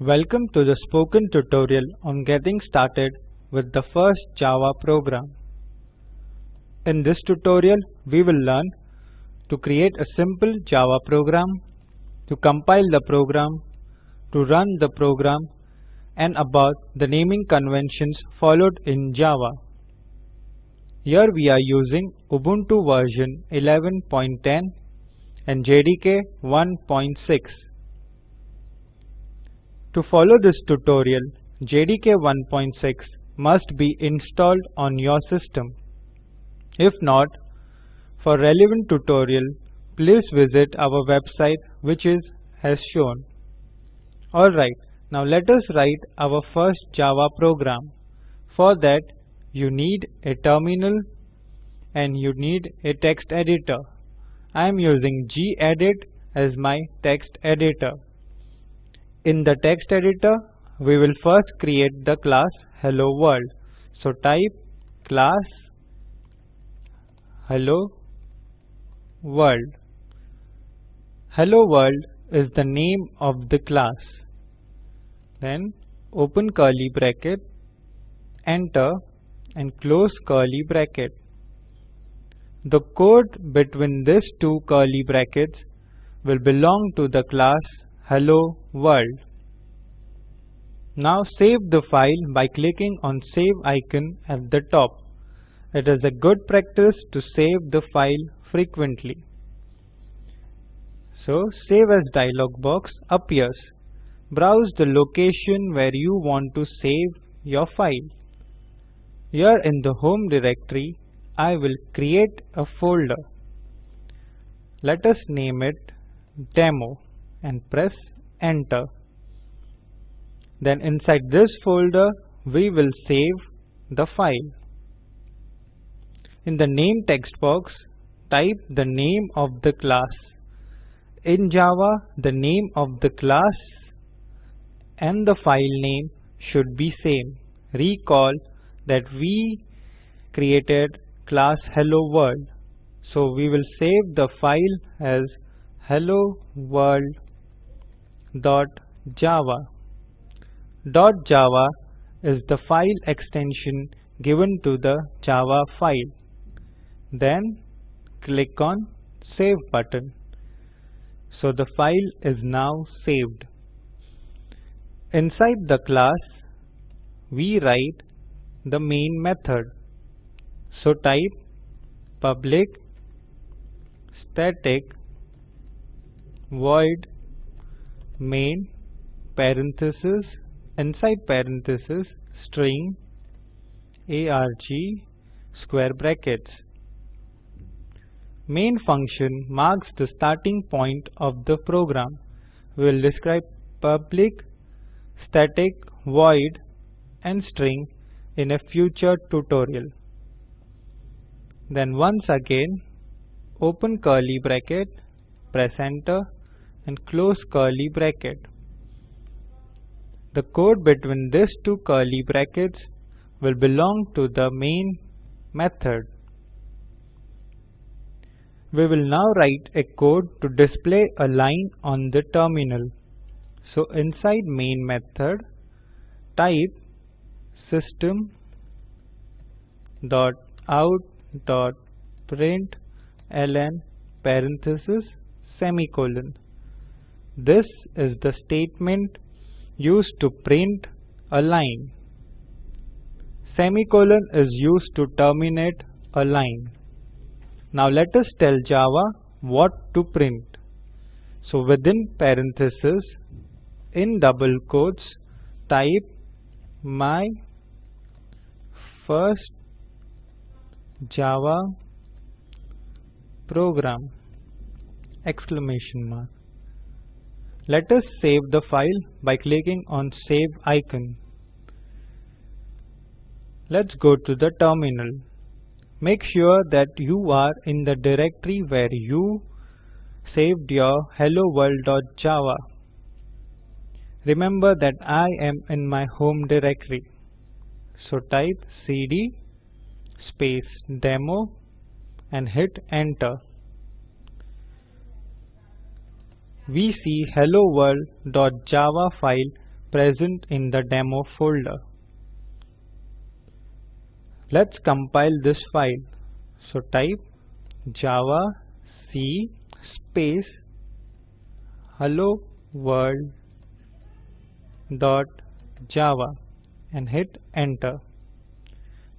Welcome to the spoken tutorial on getting started with the first Java program. In this tutorial, we will learn to create a simple Java program, to compile the program, to run the program, and about the naming conventions followed in Java. Here we are using Ubuntu version 11.10 and JDK 1.6. To follow this tutorial, JDK 1.6 must be installed on your system. If not, for relevant tutorial, please visit our website which is as shown. Alright, now let us write our first Java program. For that, you need a terminal and you need a text editor. I am using gedit as my text editor. In the text editor, we will first create the class hello world. So type class hello world. Hello world is the name of the class. Then open curly bracket, enter and close curly bracket. The code between these two curly brackets will belong to the class hello world. Now save the file by clicking on save icon at the top. It is a good practice to save the file frequently. So save as dialog box appears. Browse the location where you want to save your file. Here in the home directory, I will create a folder. Let us name it demo and press enter. Then inside this folder, we will save the file. In the name text box, type the name of the class. In Java, the name of the class and the file name should be same. Recall that we created class hello world so we will save the file as hello world dot java. Dot java is the file extension given to the java file. Then click on save button. So the file is now saved. Inside the class we write the main method. So type public static void main parenthesis inside parenthesis string arg square brackets. Main function marks the starting point of the program. We will describe public static void and string in a future tutorial. Then once again open curly bracket, press enter and close curly bracket. The code between these two curly brackets will belong to the main method. We will now write a code to display a line on the terminal. So inside main method type system dot out dot print ln parenthesis semicolon. This is the statement used to print a line. Semicolon is used to terminate a line. Now let us tell Java what to print. So within parenthesis in double quotes type my first Java program exclamation mark. Let us save the file by clicking on save icon. Let's go to the terminal. Make sure that you are in the directory where you saved your hello world.java. Remember that I am in my home directory. So type cd space demo and hit enter. We see hello world.java file present in the demo folder. Let's compile this file. So type java c space hello world dot java and hit enter.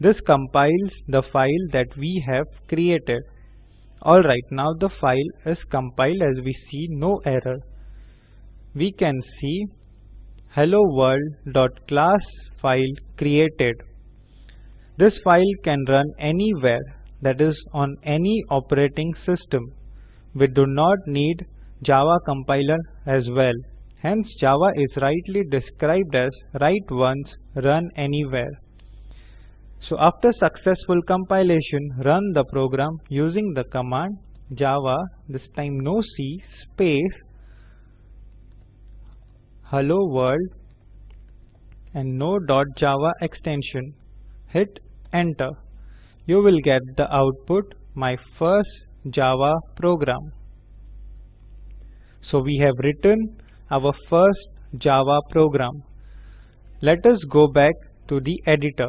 This compiles the file that we have created. Alright, now the file is compiled as we see no error. We can see hello world.class file created. This file can run anywhere that is on any operating system. We do not need Java compiler as well. Hence Java is rightly described as write once, run anywhere. So after successful compilation, run the program using the command java, this time no c, space hello world and no dot .java extension. Hit enter. You will get the output my first Java program. So we have written our first Java program. Let us go back to the editor.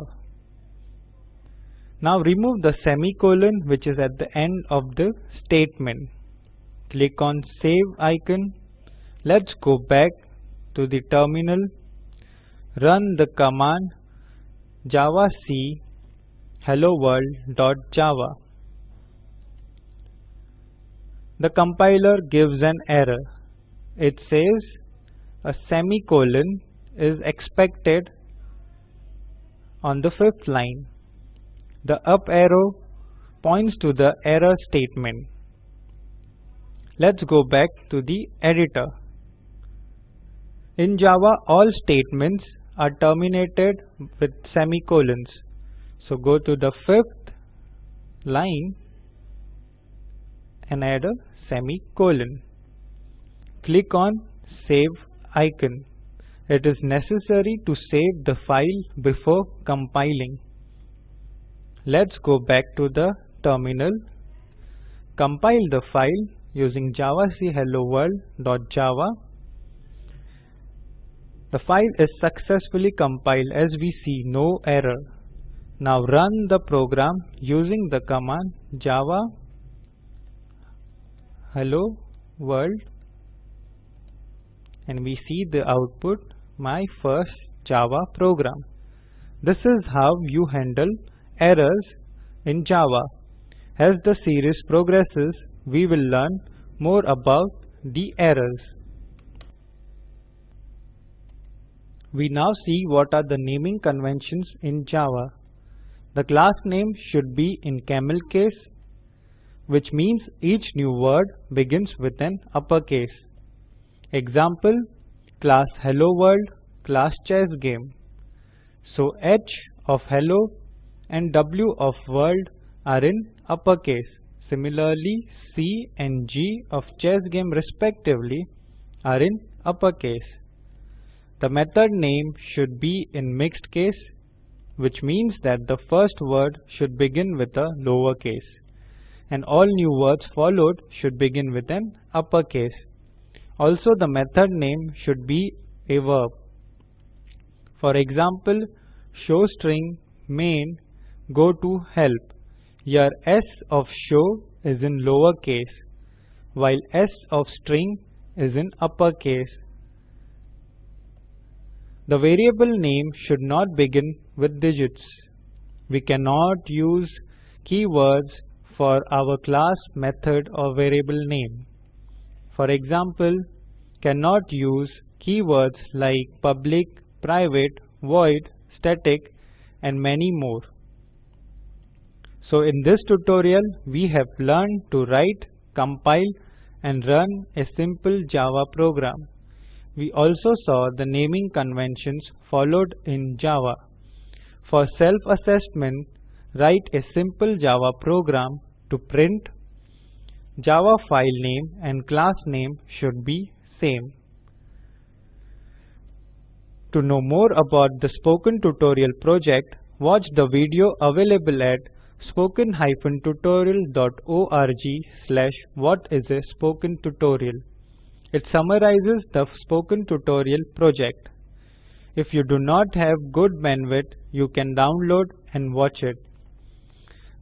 Now remove the semicolon which is at the end of the statement. Click on save icon. Let's go back to the terminal. Run the command javac hello world.java. The compiler gives an error. It says a semicolon is expected on the fifth line. The up arrow points to the error statement. Let's go back to the editor. In Java, all statements are terminated with semicolons. So go to the fifth line and add a semicolon. Click on Save icon. It is necessary to save the file before compiling. Let's go back to the terminal, compile the file using javac hello world.java. The file is successfully compiled as we see no error. Now run the program using the command java hello world and we see the output my first Java program. This is how you handle errors in Java. As the series progresses, we will learn more about the errors. We now see what are the naming conventions in Java. The class name should be in camel case, which means each new word begins with an uppercase. Example, class hello world, class chess game. So H of hello and W of world are in uppercase. Similarly, C and G of chess game respectively are in uppercase. The method name should be in mixed case, which means that the first word should begin with a lowercase, and all new words followed should begin with an uppercase. Also, the method name should be a verb. For example, showString main go to help. Your s of show is in lower case while s of string is in upper case. The variable name should not begin with digits. We cannot use keywords for our class method or variable name. For example, cannot use keywords like public, private, void, static and many more. So in this tutorial we have learned to write, compile and run a simple Java program. We also saw the naming conventions followed in Java. For self-assessment, write a simple Java program to print Java file name and class name should be same. To know more about the Spoken Tutorial project, watch the video available at spoken-tutorial.org slash what is a spoken tutorial. It summarizes the spoken tutorial project. If you do not have good bandwidth, you can download and watch it.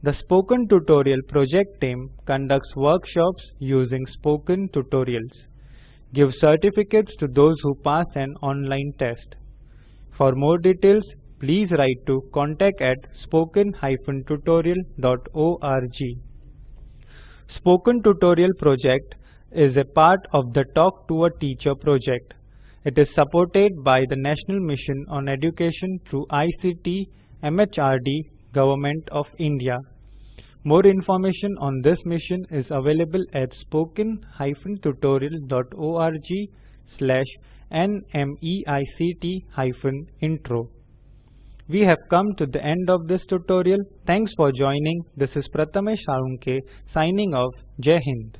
The Spoken Tutorial project team conducts workshops using Spoken Tutorials. Give certificates to those who pass an online test. For more details, please write to contact at spoken-tutorial.org. Spoken Tutorial project is a part of the Talk to a Teacher project. It is supported by the National Mission on Education through ICT MHRD Government of India. More information on this mission is available at spoken-tutorial.org slash nmeict-intro. We have come to the end of this tutorial. Thanks for joining. This is Prathamesh Salunke signing off. Jai Hind.